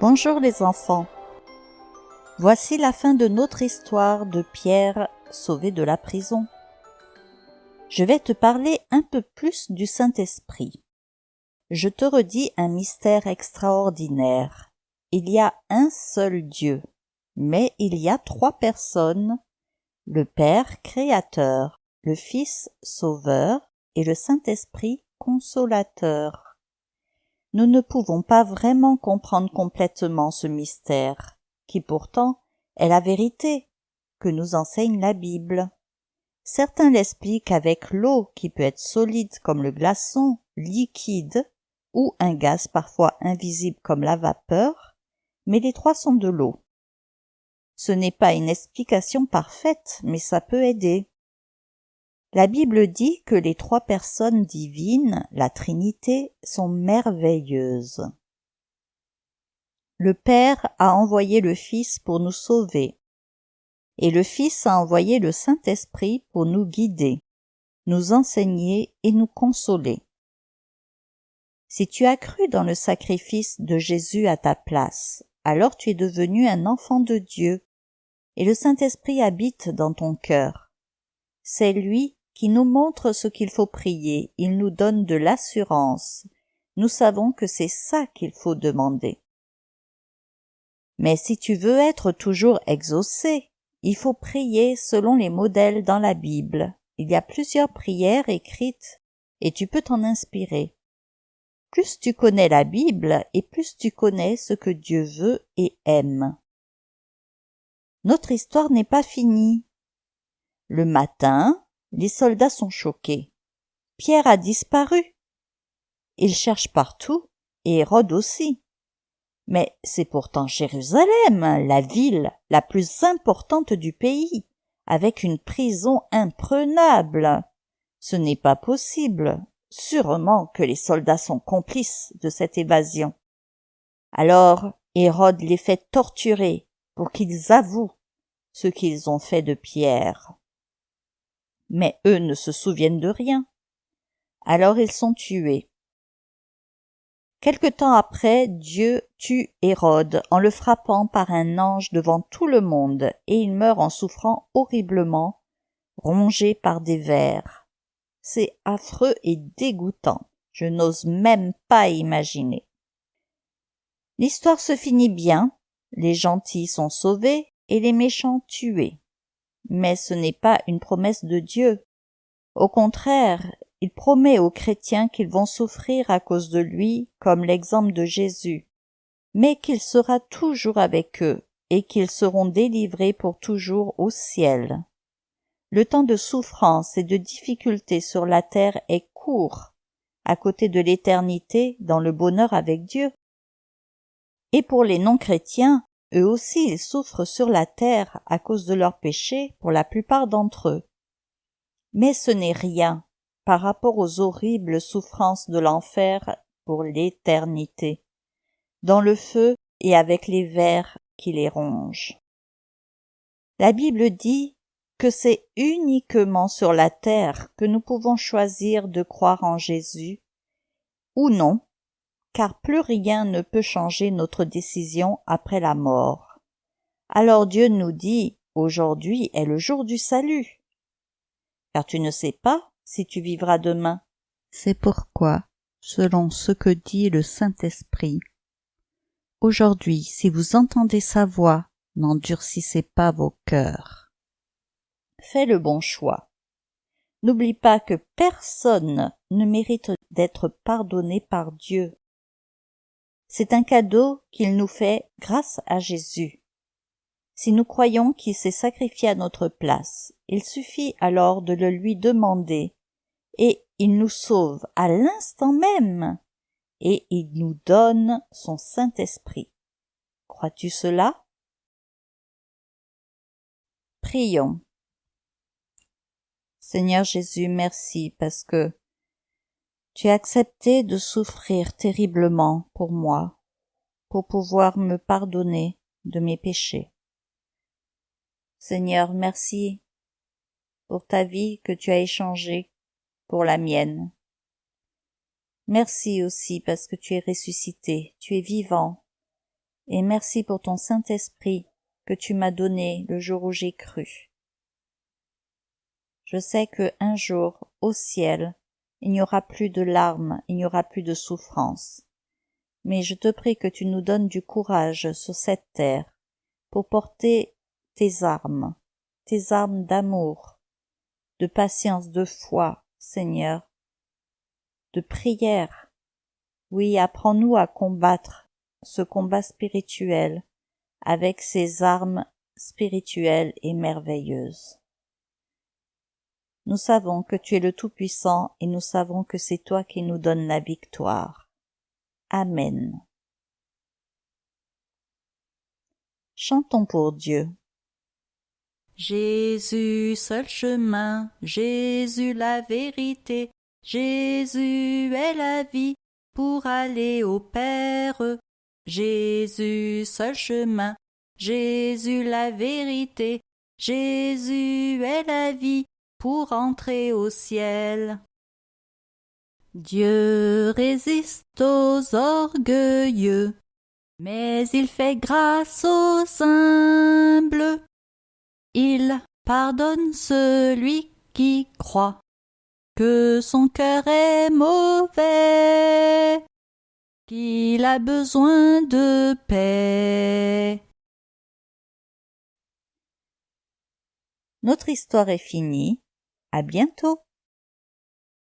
Bonjour les enfants. Voici la fin de notre histoire de Pierre sauvé de la prison. Je vais te parler un peu plus du Saint-Esprit. Je te redis un mystère extraordinaire. Il y a un seul Dieu, mais il y a trois personnes, le Père créateur, le Fils sauveur et le Saint-Esprit consolateur nous ne pouvons pas vraiment comprendre complètement ce mystère, qui pourtant est la vérité que nous enseigne la Bible. Certains l'expliquent avec l'eau qui peut être solide comme le glaçon, liquide, ou un gaz parfois invisible comme la vapeur, mais les trois sont de l'eau. Ce n'est pas une explication parfaite, mais ça peut aider. La Bible dit que les trois personnes divines, la Trinité, sont merveilleuses. Le Père a envoyé le Fils pour nous sauver, et le Fils a envoyé le Saint-Esprit pour nous guider, nous enseigner et nous consoler. Si tu as cru dans le sacrifice de Jésus à ta place, alors tu es devenu un enfant de Dieu, et le Saint-Esprit habite dans ton cœur. C'est lui qui nous montre ce qu'il faut prier, il nous donne de l'assurance. Nous savons que c'est ça qu'il faut demander. Mais si tu veux être toujours exaucé, il faut prier selon les modèles dans la Bible. Il y a plusieurs prières écrites et tu peux t'en inspirer. Plus tu connais la Bible et plus tu connais ce que Dieu veut et aime. Notre histoire n'est pas finie. Le matin, les soldats sont choqués. Pierre a disparu. Ils cherchent partout, et Hérode aussi. Mais c'est pourtant Jérusalem, la ville la plus importante du pays, avec une prison imprenable. Ce n'est pas possible. Sûrement que les soldats sont complices de cette évasion. Alors Hérode les fait torturer pour qu'ils avouent ce qu'ils ont fait de Pierre mais eux ne se souviennent de rien. Alors ils sont tués. Quelque temps après, Dieu tue Hérode en le frappant par un ange devant tout le monde, et il meurt en souffrant horriblement, rongé par des vers. C'est affreux et dégoûtant. Je n'ose même pas imaginer. L'histoire se finit bien, les gentils sont sauvés et les méchants tués mais ce n'est pas une promesse de Dieu. Au contraire, il promet aux chrétiens qu'ils vont souffrir à cause de lui, comme l'exemple de Jésus, mais qu'il sera toujours avec eux et qu'ils seront délivrés pour toujours au ciel. Le temps de souffrance et de difficulté sur la terre est court, à côté de l'éternité dans le bonheur avec Dieu. Et pour les non-chrétiens, eux aussi ils souffrent sur la terre à cause de leurs péchés pour la plupart d'entre eux. Mais ce n'est rien par rapport aux horribles souffrances de l'enfer pour l'éternité, dans le feu et avec les vers qui les rongent. La Bible dit que c'est uniquement sur la terre que nous pouvons choisir de croire en Jésus ou non car plus rien ne peut changer notre décision après la mort. Alors Dieu nous dit, aujourd'hui est le jour du salut. Car tu ne sais pas si tu vivras demain. C'est pourquoi, selon ce que dit le Saint-Esprit, aujourd'hui, si vous entendez sa voix, n'endurcissez pas vos cœurs. Fais le bon choix. N'oublie pas que personne ne mérite d'être pardonné par Dieu. C'est un cadeau qu'il nous fait grâce à Jésus. Si nous croyons qu'il s'est sacrifié à notre place, il suffit alors de le lui demander, et il nous sauve à l'instant même, et il nous donne son Saint-Esprit. Crois-tu cela? Prions. Seigneur Jésus, merci parce que tu as accepté de souffrir terriblement pour moi, pour pouvoir me pardonner de mes péchés. Seigneur, merci pour ta vie que tu as échangée pour la mienne. Merci aussi parce que tu es ressuscité, tu es vivant, et merci pour ton Saint-Esprit que tu m'as donné le jour où j'ai cru. Je sais que un jour, au ciel, il n'y aura plus de larmes, il n'y aura plus de souffrance. Mais je te prie que tu nous donnes du courage sur cette terre pour porter tes armes, tes armes d'amour, de patience, de foi, Seigneur, de prière. Oui, apprends-nous à combattre ce combat spirituel avec ces armes spirituelles et merveilleuses. Nous savons que tu es le Tout-Puissant et nous savons que c'est toi qui nous donnes la victoire. Amen. Chantons pour Dieu. Jésus, seul chemin, Jésus la vérité, Jésus est la vie pour aller au Père. Jésus, seul chemin, Jésus la vérité, Jésus est la vie pour entrer au ciel. Dieu résiste aux orgueilleux, mais il fait grâce aux humbles. Il pardonne celui qui croit que son cœur est mauvais, qu'il a besoin de paix. Notre histoire est finie. À bientôt.